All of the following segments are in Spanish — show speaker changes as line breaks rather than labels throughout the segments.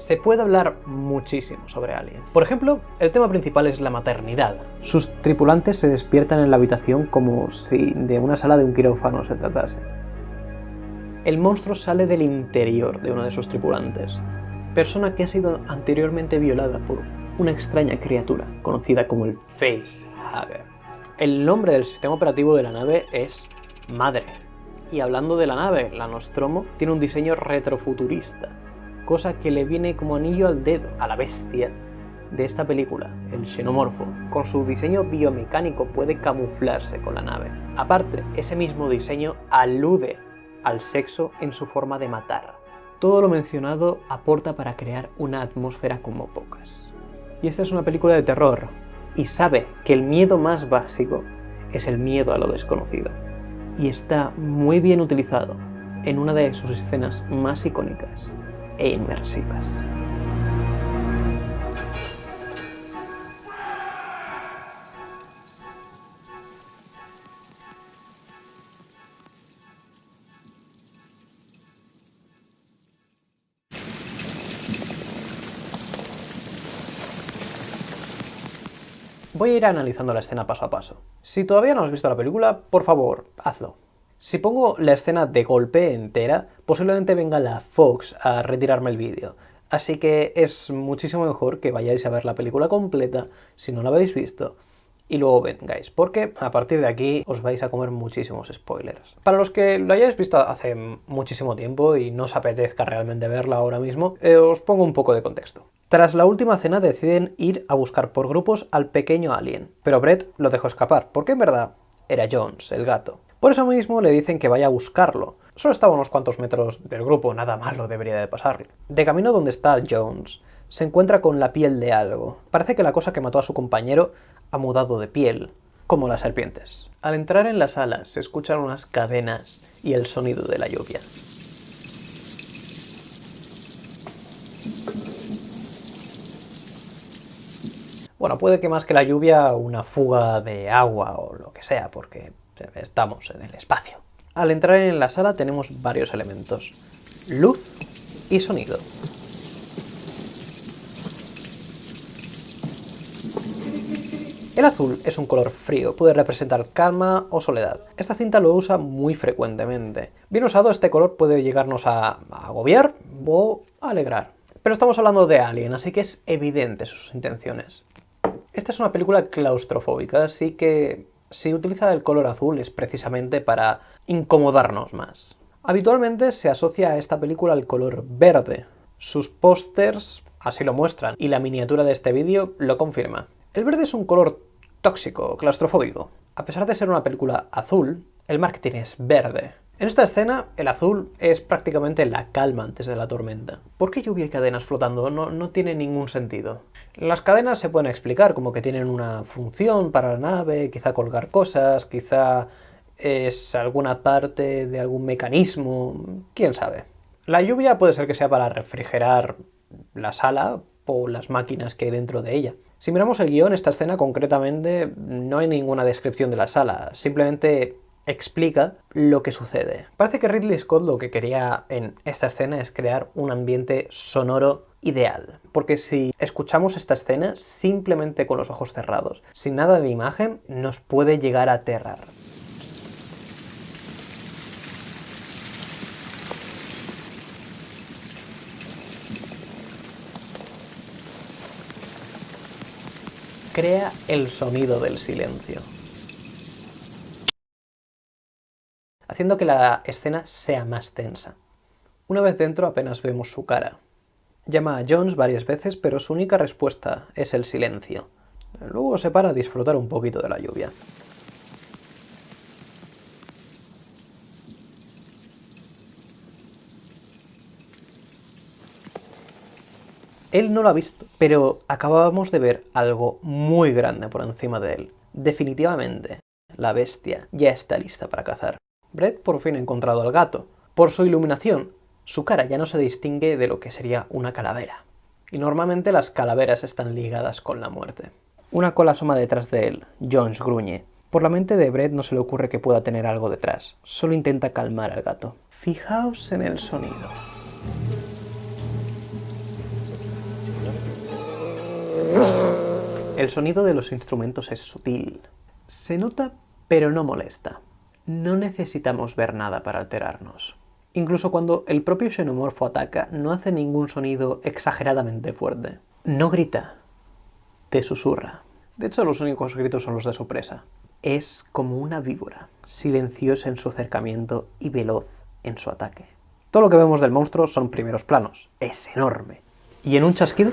Se puede hablar muchísimo sobre Alien. Por ejemplo, el tema principal es la maternidad. Sus tripulantes se despiertan en la habitación como si de una sala de un quirófano se tratase. El monstruo sale del interior de uno de sus tripulantes, persona que ha sido anteriormente violada por una extraña criatura conocida como el Facehugger. El nombre del sistema operativo de la nave es Madre. Y hablando de la nave, la Nostromo tiene un diseño retrofuturista, cosa que le viene como anillo al dedo a la bestia de esta película, el xenomorfo. Con su diseño biomecánico puede camuflarse con la nave. Aparte, ese mismo diseño alude al sexo en su forma de matar. Todo lo mencionado aporta para crear una atmósfera como pocas. Y esta es una película de terror, y sabe que el miedo más básico es el miedo a lo desconocido. Y está muy bien utilizado en una de sus escenas más icónicas e inmersivas. Voy a ir analizando la escena paso a paso. Si todavía no has visto la película, por favor, hazlo. Si pongo la escena de golpe entera, posiblemente venga la Fox a retirarme el vídeo. Así que es muchísimo mejor que vayáis a ver la película completa, si no la habéis visto, y luego vengáis, porque a partir de aquí os vais a comer muchísimos spoilers. Para los que lo hayáis visto hace muchísimo tiempo y no os apetezca realmente verla ahora mismo, eh, os pongo un poco de contexto. Tras la última cena deciden ir a buscar por grupos al pequeño alien, pero Brett lo dejó escapar, porque en verdad era Jones, el gato. Por eso mismo le dicen que vaya a buscarlo. Solo estaba a unos cuantos metros del grupo, nada malo debería de pasarle. De camino donde está Jones, se encuentra con la piel de algo. Parece que la cosa que mató a su compañero ha mudado de piel, como las serpientes. Al entrar en la sala se escuchan unas cadenas y el sonido de la lluvia. Bueno, puede que más que la lluvia, una fuga de agua o lo que sea, porque estamos en el espacio. Al entrar en la sala tenemos varios elementos. Luz y sonido. El azul es un color frío, puede representar calma o soledad. Esta cinta lo usa muy frecuentemente. Bien usado, este color puede llegarnos a agobiar o alegrar. Pero estamos hablando de Alien, así que es evidente sus intenciones. Esta es una película claustrofóbica, así que si utiliza el color azul es precisamente para incomodarnos más. Habitualmente se asocia a esta película el color verde. Sus pósters así lo muestran, y la miniatura de este vídeo lo confirma. El verde es un color tóxico, claustrofóbico. A pesar de ser una película azul, el marketing es verde. En esta escena, el azul es prácticamente la calma antes de la tormenta. ¿Por qué lluvia y cadenas flotando? No, no tiene ningún sentido. Las cadenas se pueden explicar como que tienen una función para la nave, quizá colgar cosas, quizá es alguna parte de algún mecanismo, quién sabe. La lluvia puede ser que sea para refrigerar la sala o las máquinas que hay dentro de ella. Si miramos el guion, esta escena concretamente no hay ninguna descripción de la sala, simplemente explica lo que sucede. Parece que Ridley Scott lo que quería en esta escena es crear un ambiente sonoro ideal. Porque si escuchamos esta escena simplemente con los ojos cerrados, sin nada de imagen, nos puede llegar a aterrar. Crea el sonido del silencio. Haciendo que la escena sea más tensa. Una vez dentro apenas vemos su cara. Llama a Jones varias veces, pero su única respuesta es el silencio. Luego se para a disfrutar un poquito de la lluvia. Él no lo ha visto, pero acabábamos de ver algo muy grande por encima de él. Definitivamente, la bestia ya está lista para cazar. Brett por fin ha encontrado al gato. Por su iluminación, su cara ya no se distingue de lo que sería una calavera. Y normalmente las calaveras están ligadas con la muerte. Una cola asoma detrás de él. Jones gruñe. Por la mente de Brett no se le ocurre que pueda tener algo detrás. Solo intenta calmar al gato. Fijaos en el sonido. El sonido de los instrumentos es sutil. Se nota, pero no molesta. No necesitamos ver nada para alterarnos. Incluso cuando el propio xenomorfo ataca, no hace ningún sonido exageradamente fuerte. No grita, te susurra. De hecho, los únicos gritos son los de su presa. Es como una víbora, silenciosa en su acercamiento y veloz en su ataque. Todo lo que vemos del monstruo son primeros planos. Es enorme. Y en un chasquido...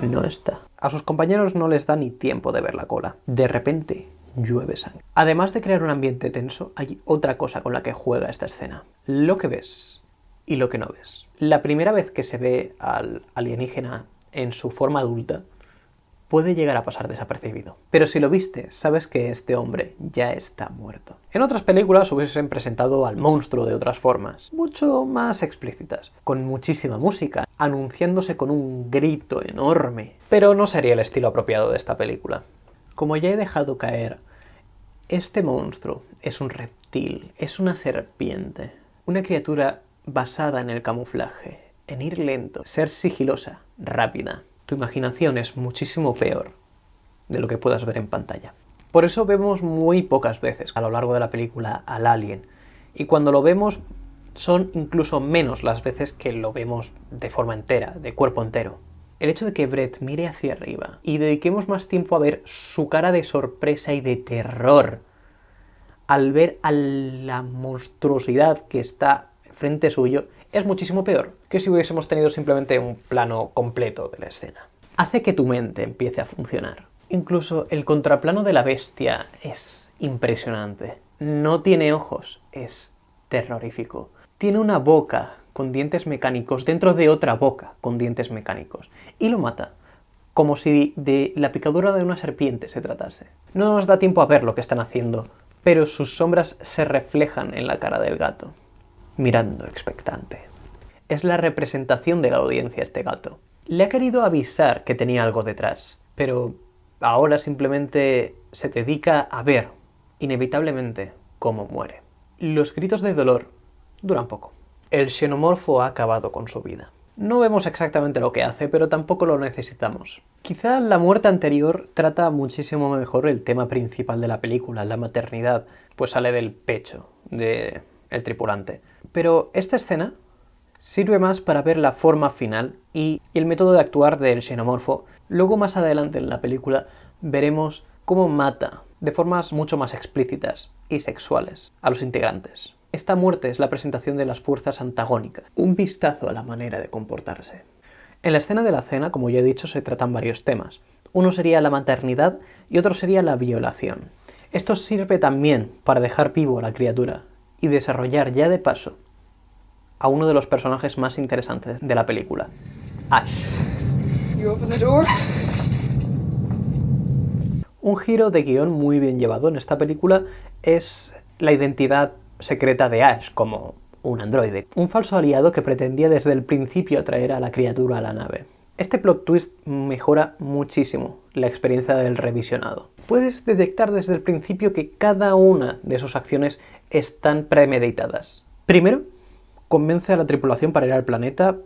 No está. A sus compañeros no les da ni tiempo de ver la cola. De repente, llueve sangre. Además de crear un ambiente tenso, hay otra cosa con la que juega esta escena. Lo que ves y lo que no ves. La primera vez que se ve al alienígena en su forma adulta, puede llegar a pasar desapercibido. Pero si lo viste, sabes que este hombre ya está muerto. En otras películas hubiesen presentado al monstruo de otras formas, mucho más explícitas, con muchísima música, anunciándose con un grito enorme. Pero no sería el estilo apropiado de esta película. Como ya he dejado caer, este monstruo es un reptil, es una serpiente, una criatura basada en el camuflaje, en ir lento, ser sigilosa, rápida. Tu imaginación es muchísimo peor de lo que puedas ver en pantalla. Por eso vemos muy pocas veces a lo largo de la película al alien, y cuando lo vemos son incluso menos las veces que lo vemos de forma entera, de cuerpo entero. El hecho de que Brett mire hacia arriba y dediquemos más tiempo a ver su cara de sorpresa y de terror al ver a la monstruosidad que está frente suyo es muchísimo peor que si hubiésemos tenido simplemente un plano completo de la escena. Hace que tu mente empiece a funcionar. Incluso el contraplano de la bestia es impresionante. No tiene ojos, es terrorífico. Tiene una boca con dientes mecánicos dentro de otra boca con dientes mecánicos. Y lo mata, como si de la picadura de una serpiente se tratase. No nos da tiempo a ver lo que están haciendo, pero sus sombras se reflejan en la cara del gato mirando expectante. Es la representación de la audiencia este gato. Le ha querido avisar que tenía algo detrás, pero ahora simplemente se dedica a ver, inevitablemente, cómo muere. Los gritos de dolor duran poco. El xenomorfo ha acabado con su vida. No vemos exactamente lo que hace, pero tampoco lo necesitamos. Quizá la muerte anterior trata muchísimo mejor el tema principal de la película, la maternidad, pues sale del pecho del tripulante. Pero esta escena sirve más para ver la forma final y el método de actuar del xenomorfo. Luego más adelante en la película veremos cómo mata de formas mucho más explícitas y sexuales a los integrantes. Esta muerte es la presentación de las fuerzas antagónicas, un vistazo a la manera de comportarse. En la escena de la cena, como ya he dicho, se tratan varios temas. Uno sería la maternidad y otro sería la violación. Esto sirve también para dejar vivo a la criatura y desarrollar ya de paso a uno de los personajes más interesantes de la película, Ash. Un giro de guion muy bien llevado en esta película es la identidad secreta de Ash como un androide, un falso aliado que pretendía desde el principio atraer a la criatura a la nave. Este plot twist mejora muchísimo la experiencia del revisionado. Puedes detectar desde el principio que cada una de sus acciones están premeditadas. Primero, convence a la tripulación para ir al planeta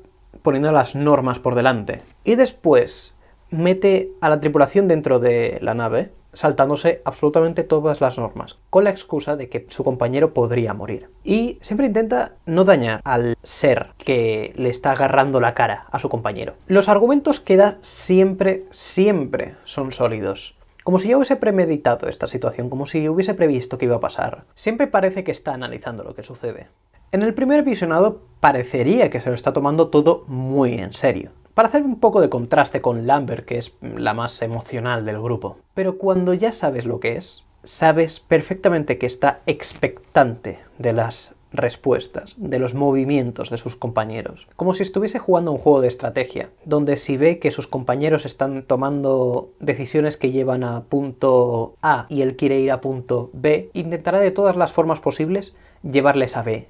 poniendo las normas por delante. Y después mete a la tripulación dentro de la nave, saltándose absolutamente todas las normas, con la excusa de que su compañero podría morir. Y siempre intenta no dañar al ser que le está agarrando la cara a su compañero. Los argumentos que da siempre, siempre son sólidos. Como si ya hubiese premeditado esta situación, como si hubiese previsto que iba a pasar. Siempre parece que está analizando lo que sucede. En el primer visionado parecería que se lo está tomando todo muy en serio, para hacer un poco de contraste con Lambert, que es la más emocional del grupo. Pero cuando ya sabes lo que es, sabes perfectamente que está expectante de las respuestas, de los movimientos de sus compañeros. Como si estuviese jugando un juego de estrategia, donde si ve que sus compañeros están tomando decisiones que llevan a punto A y él quiere ir a punto B, intentará de todas las formas posibles llevarles a B,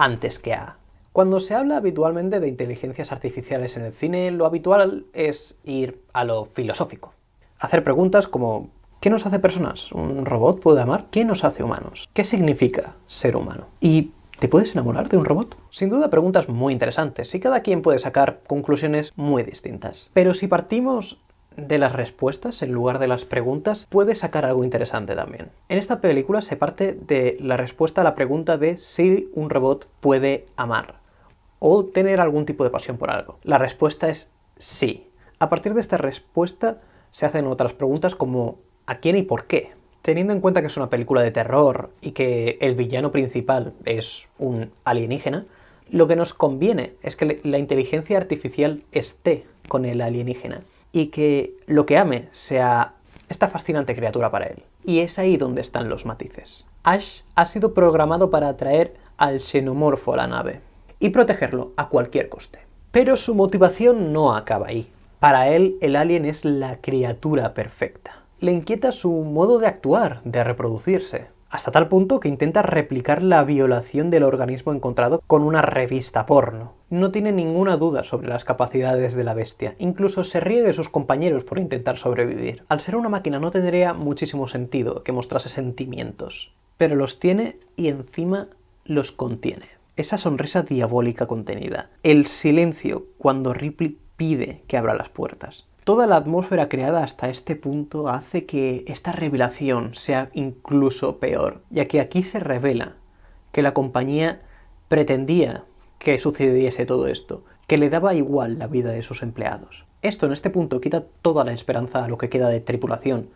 antes que A. Cuando se habla habitualmente de inteligencias artificiales en el cine, lo habitual es ir a lo filosófico. Hacer preguntas como ¿qué nos hace personas? ¿Un robot puede amar? ¿Qué nos hace humanos? ¿Qué significa ser humano? Y ¿Te puedes enamorar de un robot? Sin duda preguntas muy interesantes y cada quien puede sacar conclusiones muy distintas. Pero si partimos de las respuestas en lugar de las preguntas, puede sacar algo interesante también. En esta película se parte de la respuesta a la pregunta de si un robot puede amar o tener algún tipo de pasión por algo. La respuesta es sí. A partir de esta respuesta se hacen otras preguntas como ¿a quién y por qué? Teniendo en cuenta que es una película de terror y que el villano principal es un alienígena, lo que nos conviene es que la inteligencia artificial esté con el alienígena y que lo que ame sea esta fascinante criatura para él. Y es ahí donde están los matices. Ash ha sido programado para atraer al xenomorfo a la nave y protegerlo a cualquier coste. Pero su motivación no acaba ahí. Para él, el alien es la criatura perfecta. Le inquieta su modo de actuar, de reproducirse, hasta tal punto que intenta replicar la violación del organismo encontrado con una revista porno. No tiene ninguna duda sobre las capacidades de la bestia, incluso se ríe de sus compañeros por intentar sobrevivir. Al ser una máquina no tendría muchísimo sentido que mostrase sentimientos, pero los tiene y encima los contiene. Esa sonrisa diabólica contenida, el silencio cuando Ripley pide que abra las puertas, Toda la atmósfera creada hasta este punto hace que esta revelación sea incluso peor, ya que aquí se revela que la compañía pretendía que sucediese todo esto, que le daba igual la vida de sus empleados. Esto en este punto quita toda la esperanza a lo que queda de tripulación,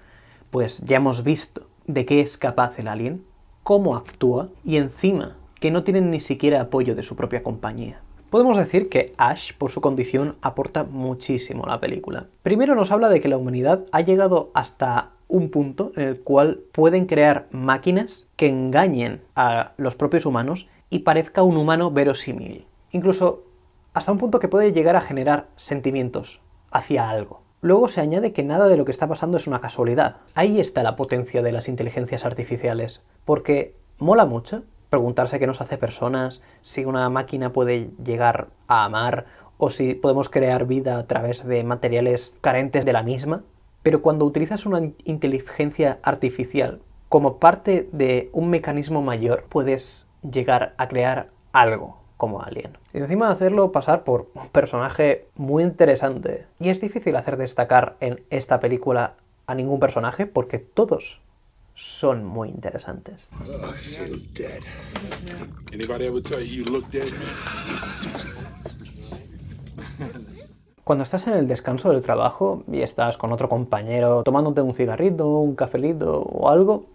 pues ya hemos visto de qué es capaz el alien, cómo actúa y encima que no tienen ni siquiera apoyo de su propia compañía. Podemos decir que Ash, por su condición, aporta muchísimo a la película. Primero nos habla de que la humanidad ha llegado hasta un punto en el cual pueden crear máquinas que engañen a los propios humanos y parezca un humano verosímil. Incluso hasta un punto que puede llegar a generar sentimientos hacia algo. Luego se añade que nada de lo que está pasando es una casualidad. Ahí está la potencia de las inteligencias artificiales, porque mola mucho preguntarse qué nos hace personas, si una máquina puede llegar a amar o si podemos crear vida a través de materiales carentes de la misma. Pero cuando utilizas una inteligencia artificial como parte de un mecanismo mayor, puedes llegar a crear algo como alien. Y encima de hacerlo pasar por un personaje muy interesante. Y es difícil hacer destacar en esta película a ningún personaje porque todos son muy interesantes. Cuando estás en el descanso del trabajo y estás con otro compañero tomándote un cigarrito, un cafelito o algo,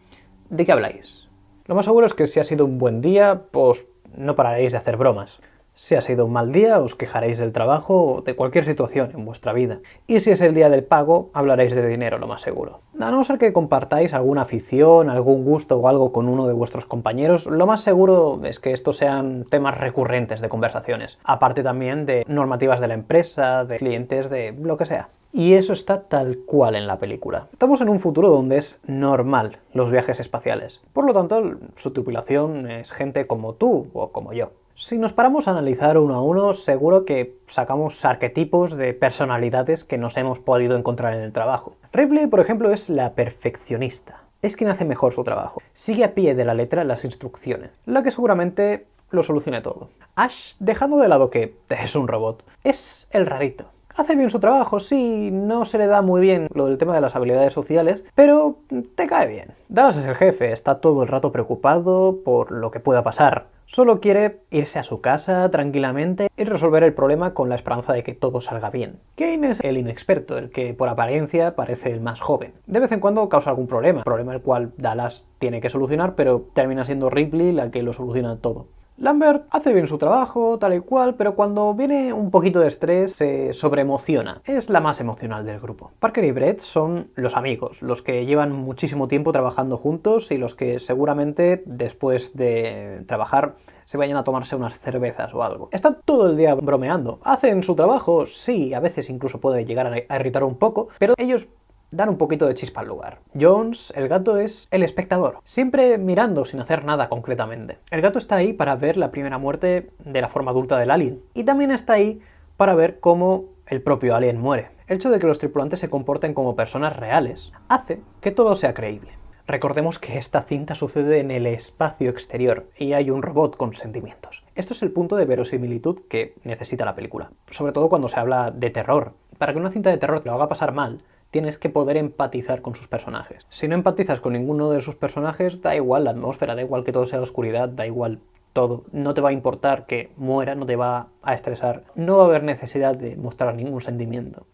¿de qué habláis? Lo más seguro es que si ha sido un buen día, pues no pararéis de hacer bromas. Si ha sido un mal día, os quejaréis del trabajo o de cualquier situación en vuestra vida. Y si es el día del pago, hablaréis de dinero, lo más seguro. A no ser que compartáis alguna afición, algún gusto o algo con uno de vuestros compañeros, lo más seguro es que estos sean temas recurrentes de conversaciones. Aparte también de normativas de la empresa, de clientes, de lo que sea. Y eso está tal cual en la película. Estamos en un futuro donde es normal los viajes espaciales. Por lo tanto, su tripulación es gente como tú o como yo. Si nos paramos a analizar uno a uno, seguro que sacamos arquetipos de personalidades que nos hemos podido encontrar en el trabajo. Ripley, por ejemplo, es la perfeccionista. Es quien hace mejor su trabajo. Sigue a pie de la letra las instrucciones, la que seguramente lo solucione todo. Ash, dejando de lado que es un robot, es el rarito. Hace bien su trabajo, sí, no se le da muy bien lo del tema de las habilidades sociales, pero te cae bien. Dallas es el jefe, está todo el rato preocupado por lo que pueda pasar. Solo quiere irse a su casa tranquilamente y resolver el problema con la esperanza de que todo salga bien. Kane es el inexperto, el que por apariencia parece el más joven. De vez en cuando causa algún problema, problema el cual Dallas tiene que solucionar, pero termina siendo Ripley la que lo soluciona todo. Lambert hace bien su trabajo, tal y cual, pero cuando viene un poquito de estrés se sobreemociona. Es la más emocional del grupo. Parker y Brett son los amigos, los que llevan muchísimo tiempo trabajando juntos y los que seguramente después de trabajar se vayan a tomarse unas cervezas o algo. Están todo el día bromeando. Hacen su trabajo, sí, a veces incluso puede llegar a irritar un poco, pero ellos dan un poquito de chispa al lugar. Jones, el gato, es el espectador, siempre mirando sin hacer nada concretamente. El gato está ahí para ver la primera muerte de la forma adulta del alien, y también está ahí para ver cómo el propio alien muere. El hecho de que los tripulantes se comporten como personas reales hace que todo sea creíble. Recordemos que esta cinta sucede en el espacio exterior y hay un robot con sentimientos. Esto es el punto de verosimilitud que necesita la película, sobre todo cuando se habla de terror. Para que una cinta de terror te lo haga pasar mal, tienes que poder empatizar con sus personajes. Si no empatizas con ninguno de sus personajes, da igual la atmósfera, da igual que todo sea oscuridad, da igual todo. No te va a importar que muera, no te va a estresar, no va a haber necesidad de mostrar ningún sentimiento.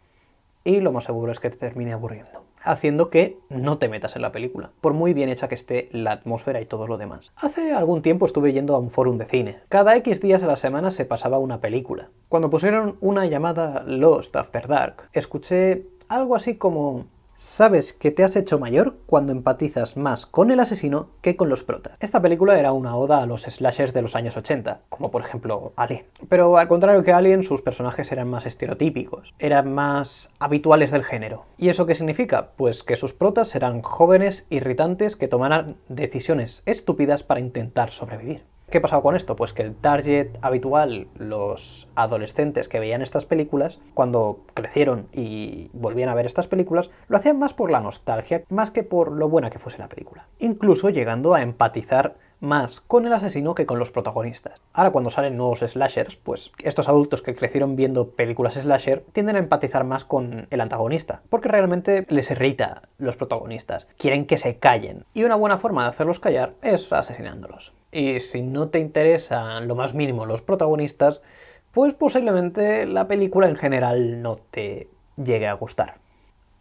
Y lo más seguro es que te termine aburriendo haciendo que no te metas en la película, por muy bien hecha que esté la atmósfera y todo lo demás. Hace algún tiempo estuve yendo a un fórum de cine. Cada X días a la semana se pasaba una película. Cuando pusieron una llamada Lost After Dark, escuché algo así como Sabes que te has hecho mayor cuando empatizas más con el asesino que con los protas. Esta película era una oda a los slashers de los años 80, como por ejemplo Alien. Pero al contrario que Alien, sus personajes eran más estereotípicos, eran más habituales del género. ¿Y eso qué significa? Pues que sus protas eran jóvenes irritantes que tomaran decisiones estúpidas para intentar sobrevivir. ¿Qué pasaba con esto? Pues que el target habitual, los adolescentes que veían estas películas, cuando crecieron y volvían a ver estas películas, lo hacían más por la nostalgia, más que por lo buena que fuese la película. Incluso llegando a empatizar más con el asesino que con los protagonistas. Ahora cuando salen nuevos slashers, pues estos adultos que crecieron viendo películas slasher tienden a empatizar más con el antagonista, porque realmente les irrita los protagonistas, quieren que se callen, y una buena forma de hacerlos callar es asesinándolos. Y si no te interesan lo más mínimo los protagonistas, pues posiblemente la película en general no te llegue a gustar.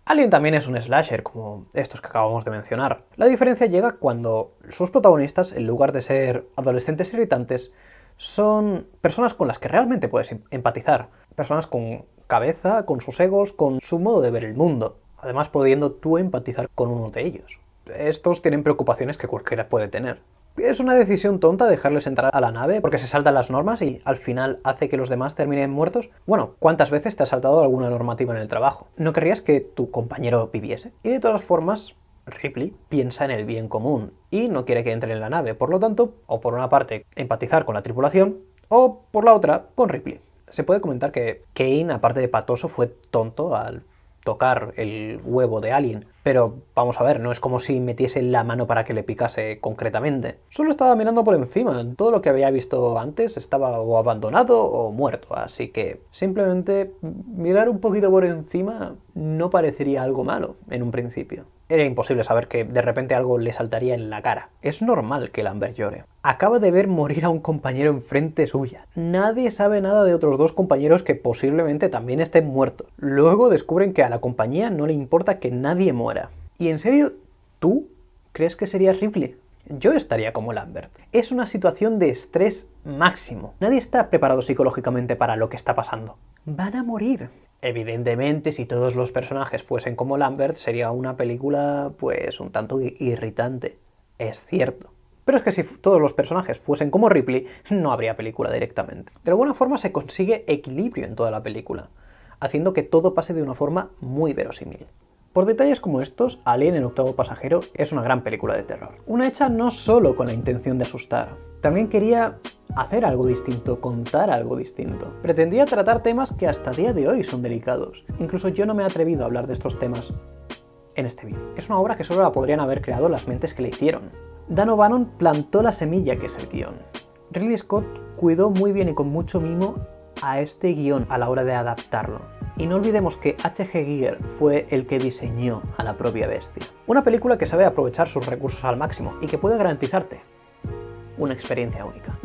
Alien también es un slasher, como estos que acabamos de mencionar. La diferencia llega cuando sus protagonistas, en lugar de ser adolescentes irritantes, son personas con las que realmente puedes em-, empatizar. Personas con cabeza, con sus egos, con su modo de ver el mundo. Además, pudiendo tú empatizar con uno de ellos. Estos tienen preocupaciones que cualquiera puede tener. Es una decisión tonta dejarles entrar a la nave porque se saltan las normas y al final hace que los demás terminen muertos. Bueno, ¿cuántas veces te has saltado alguna normativa en el trabajo? ¿No querrías que tu compañero viviese? Y de todas formas, Ripley piensa en el bien común y no quiere que entre en la nave, por lo tanto, o por una parte empatizar con la tripulación, o por la otra con Ripley. Se puede comentar que Kane, aparte de patoso, fue tonto al tocar el huevo de Alien, pero vamos a ver, no es como si metiese la mano para que le picase concretamente. Solo estaba mirando por encima, todo lo que había visto antes estaba o abandonado o muerto, así que simplemente mirar un poquito por encima no parecería algo malo en un principio. Era imposible saber que de repente algo le saltaría en la cara. Es normal que Lambert llore. Acaba de ver morir a un compañero enfrente suya. Nadie sabe nada de otros dos compañeros que posiblemente también estén muertos. Luego descubren que a la compañía no le importa que nadie muera. ¿Y en serio, tú crees que sería Ripley? Yo estaría como Lambert. Es una situación de estrés máximo. Nadie está preparado psicológicamente para lo que está pasando. Van a morir. Evidentemente, si todos los personajes fuesen como Lambert, sería una película, pues, un tanto irritante. Es cierto. Pero es que si todos los personajes fuesen como Ripley, no habría película directamente. De alguna forma se consigue equilibrio en toda la película, haciendo que todo pase de una forma muy verosímil. Por detalles como estos, Alien el octavo pasajero es una gran película de terror. Una hecha no solo con la intención de asustar, también quería hacer algo distinto, contar algo distinto. Pretendía tratar temas que hasta día de hoy son delicados. Incluso yo no me he atrevido a hablar de estos temas en este vídeo. Es una obra que solo la podrían haber creado las mentes que le hicieron. Dan O'Bannon plantó la semilla que es el guion. Ridley Scott cuidó muy bien y con mucho mimo a este guion a la hora de adaptarlo. Y no olvidemos que H.G. Giger fue el que diseñó a la propia bestia. Una película que sabe aprovechar sus recursos al máximo y que puede garantizarte una experiencia única.